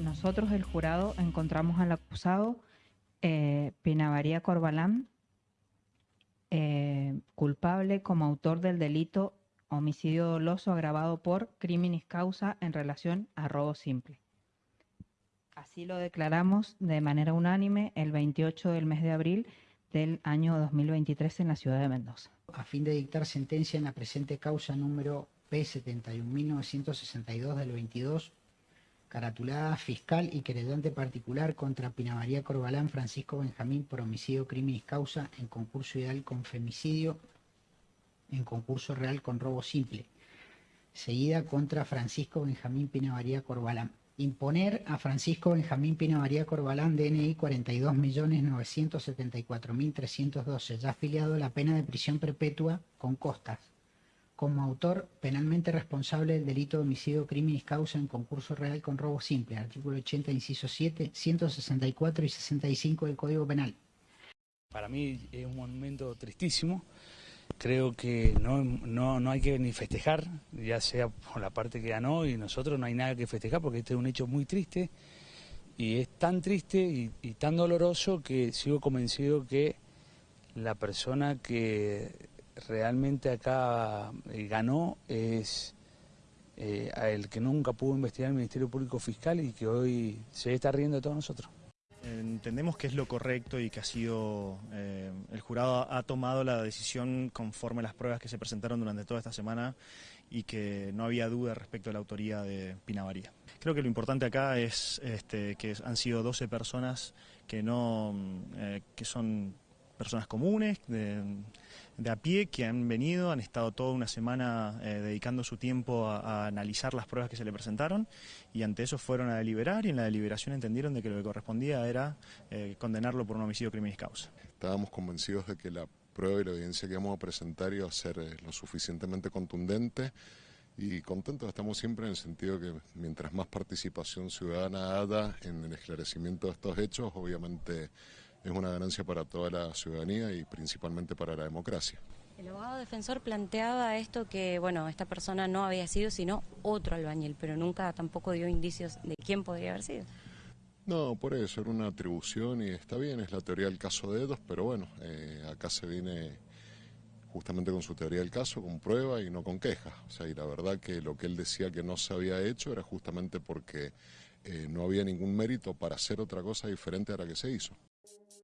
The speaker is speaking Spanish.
nosotros, el jurado, encontramos al acusado eh, Pinavaría Corbalán eh, culpable como autor del delito homicidio doloso agravado por criminis causa en relación a robo simple. Así lo declaramos de manera unánime el 28 del mes de abril del año 2023 en la ciudad de Mendoza. A fin de dictar sentencia en la presente causa número P71.962 del 22, caratulada fiscal y querellante particular contra Pina María Corbalán Francisco Benjamín por homicidio criminis causa en concurso ideal con femicidio en concurso real con robo simple, seguida contra Francisco Benjamín Pina María Corbalán. Imponer a Francisco Benjamín Pina María Corbalán, DNI 42.974.312, ya afiliado a la pena de prisión perpetua con costas, como autor penalmente responsable del delito de homicidio criminis causa en concurso real con robo simple, artículo 80, inciso 7, 164 y 65 del Código Penal. Para mí es un momento tristísimo, creo que no, no, no, hay que ni festejar, ya sea por la parte que ganó y nosotros no hay nada que festejar porque este es un hecho muy triste y es tan triste y, tan doloroso que sigo convencido que la persona que realmente acá eh, ganó es eh, el que nunca pudo investigar el Ministerio Público Fiscal y que hoy se está riendo de todos nosotros. Entendemos que es lo correcto y que ha sido, eh, el jurado ha tomado la decisión conforme a las pruebas que se presentaron durante toda esta semana y que no había duda respecto a la autoría de Pinavaría. Creo que lo importante acá es este, que han sido 12 personas que, no, eh, que son personas comunes, a pie, que han venido, han estado toda una semana eh, dedicando su tiempo a, analizar las pruebas que se le presentaron y ante eso fueron a deliberar y en la deliberación entendieron de que lo que correspondía era eh, condenarlo por un homicidio criminis causa. Estábamos convencidos de que la prueba y la evidencia que íbamos a presentar iba a ser eh, lo suficientemente contundente y contentos estamos siempre en el sentido que mientras más participación ciudadana haya en el esclarecimiento de estos hechos, obviamente es una ganancia para toda la ciudadanía y principalmente para la democracia. El abogado defensor planteaba esto que, bueno, esta persona no había sido sino otro albañil, pero nunca tampoco dio indicios de quién podría haber sido. No, por eso, era una atribución y está bien, es la teoría del caso de Edos, pero bueno, eh, acá se viene justamente con su teoría del caso, con prueba y no con quejas. O sea, y la verdad que lo que él decía que no se había hecho era justamente porque eh, no había ningún mérito para hacer otra cosa diferente a la que se hizo.